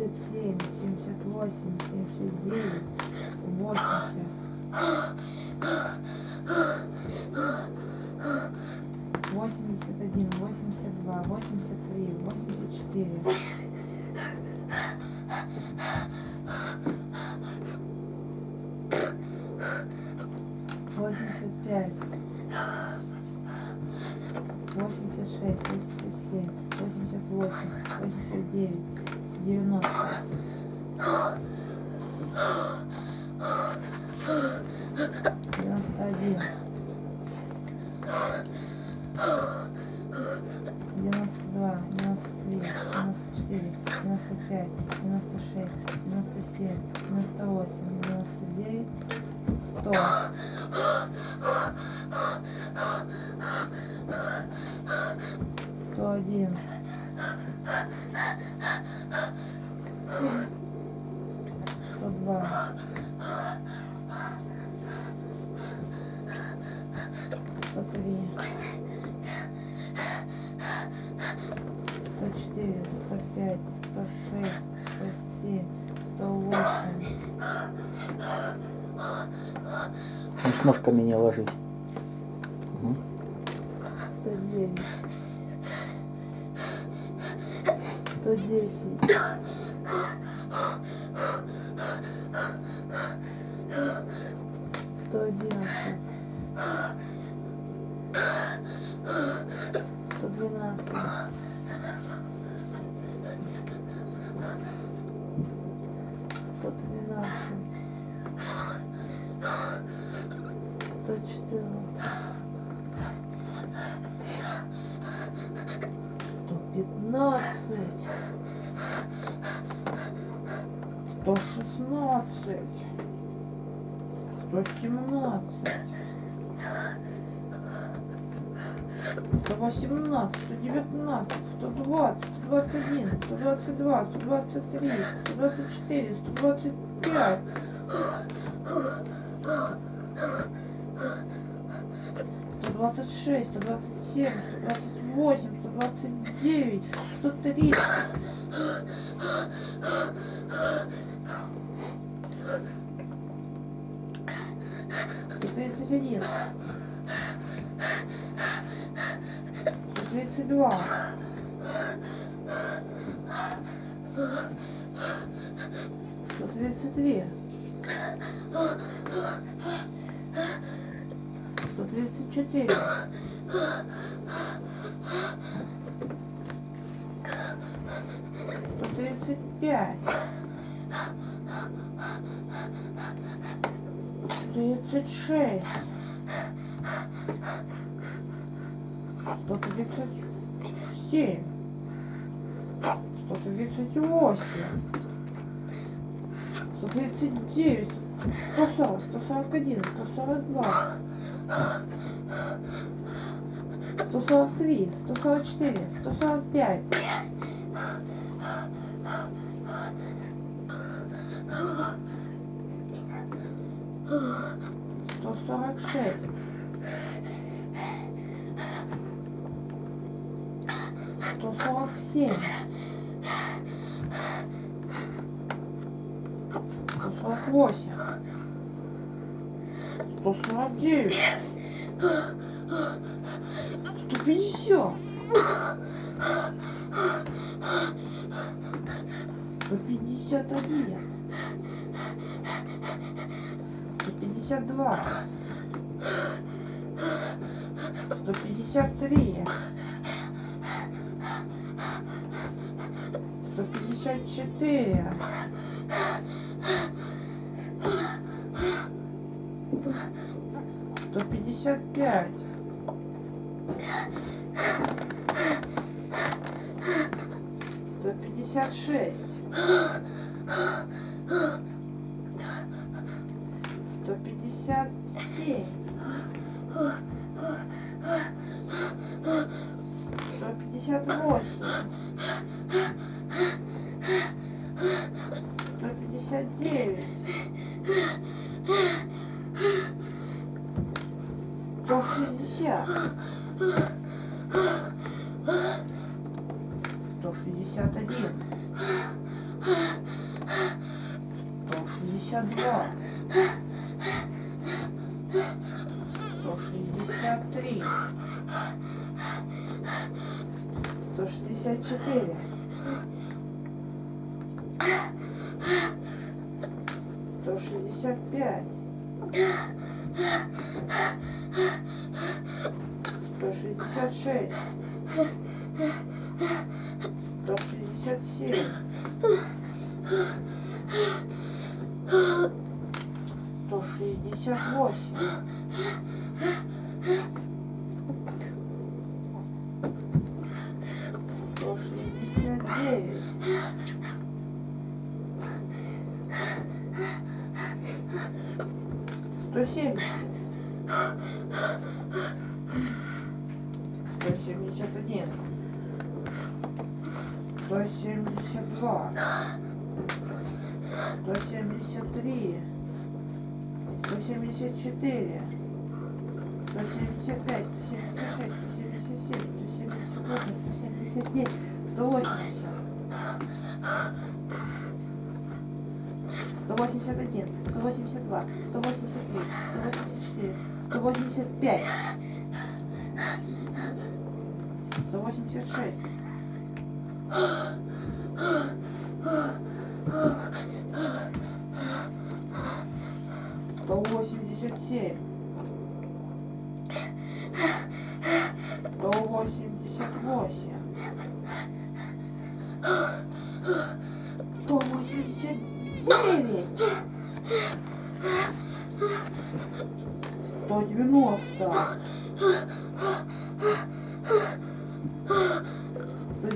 77, 78, 79, 80. Восемьдесят один, восемьдесят два, восемьдесят три, восемьдесят четыре. Восемьдесят пять, восемьдесят шесть, восемьдесят семь, восемьдесят восемь, восемьдесят девять. 90. 102. Сто три. Сто четыре, сто пять, сто шесть, сто семь, сто восемь. Можешь ножками не ложить. Сто семнадцать. сто восемнадцать, сто девятнадцать, сто двадцать, сто двадцать один, сто двадцать два, сто двадцать три, сто двадцать четыре, сто двадцать пять. Сто двадцать шесть, сто двадцать семь, сто двадцать восемь, сто двадцать девять, сто тридцать. Один. Тридцать два. Сто три. Сто тридцать четыре. Сто тридцать пять. 136. 137. 138. 139. 140, 141, 142. 143, 144, 145. Сорок семь. Сто сорок восемь. Сто сорок девять. Сто пятьдесят. Сто пятьдесят один. Сто пятьдесят два. Сто пятьдесят четыре. Сто пятьдесят пять. Сто пятьдесят шесть. 165. 166. 167. 168. 170. 171. 172. 173. 174. 175, 176, 177, 178, 179, 180. 181, 182, 183, 184, 185, 186. Сто восемьдесят семь. 190.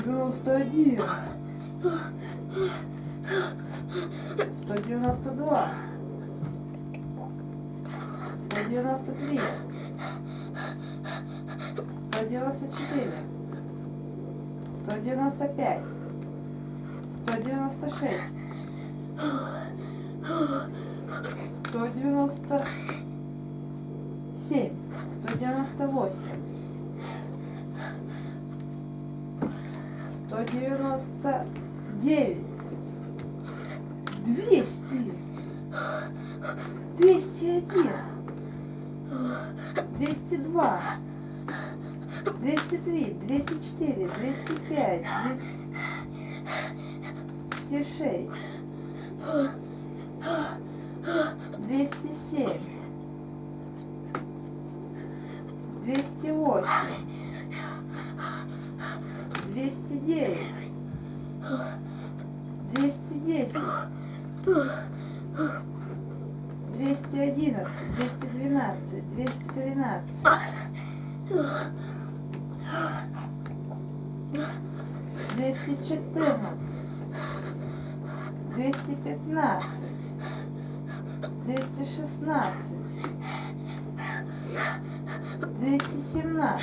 191. Семь, сто девяносто восемь, сто девяносто девять, двести, двести один, двести два, двести три, двести четыре, двести пять, двести шесть, двести семь, 208, 209, 210, 211, 212, 213, 214, 215, 216, семнадцать,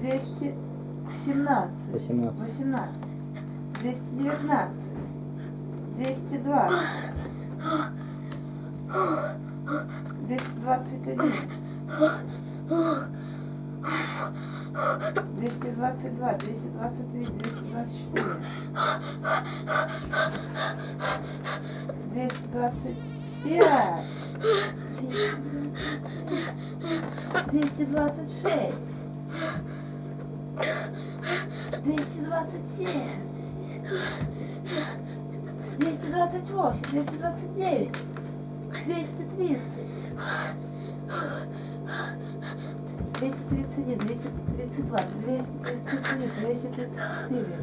двести семнадцать, 18. восемнадцать, двести девятнадцать, двести двадцать, двести двадцать один, двести двадцать два, двести двадцать три, двести двадцать четыре,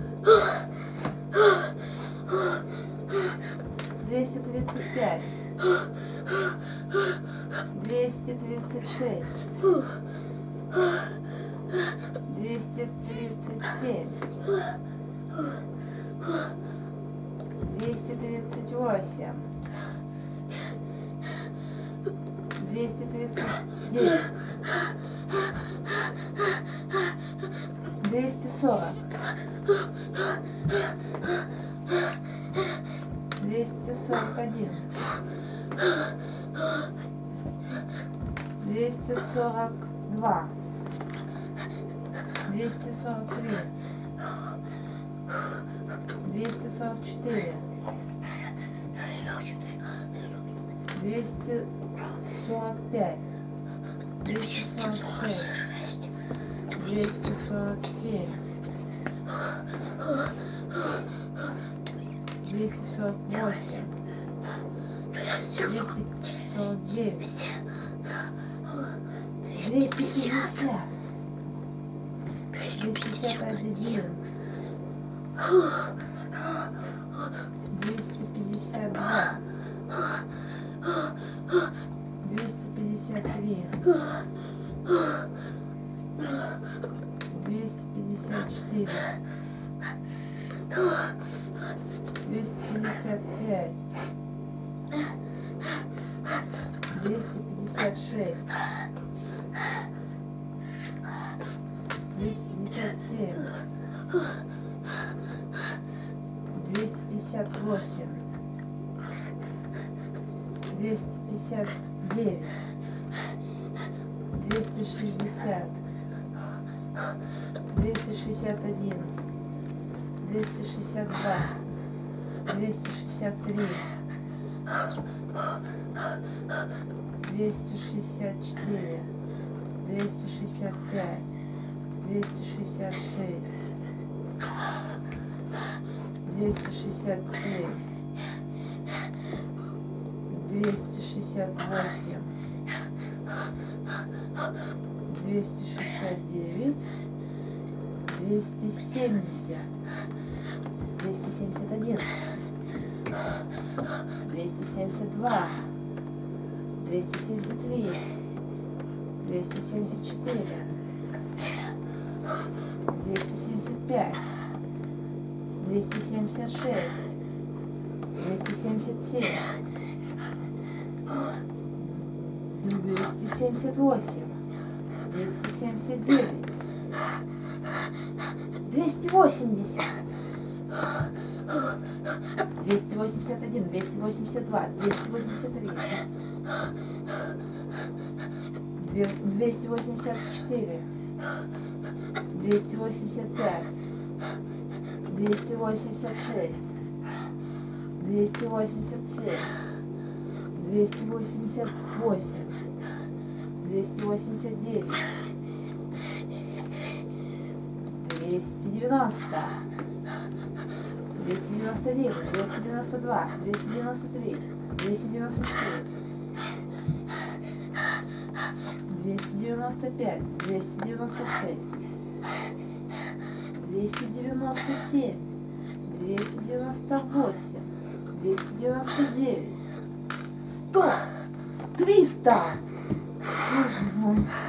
двести двадцать пять, двести тридцать семь, двести тридцать восемь, двести тридцать девять, 242, 243, 244, 245. Whew. двести пятьдесят девять, двести шестьдесят, двести шестьдесят один, двести шестьдесят два, двести шестьдесят три, двести шестьдесят четыре, двести шестьдесят пять, двести шестьдесят шесть, двести шестьдесят семь, двести шестьдесят восемь, двести шестьдесят девять, двести семьдесят, двести семьдесят один, двести семьдесят два, двести семьдесят три, двести семьдесят четыре, двести семьдесят пять, двести семьдесят шесть, двести семьдесят семь, двести семьдесят восемь, двести семьдесят девять, двести восемьдесят. 281, 282, 283, две- 284, 285, 286, 287, 288, 289, 290, 299, 292, 293, 294, 295, 296, 297, 298, 299, 100, 300. home.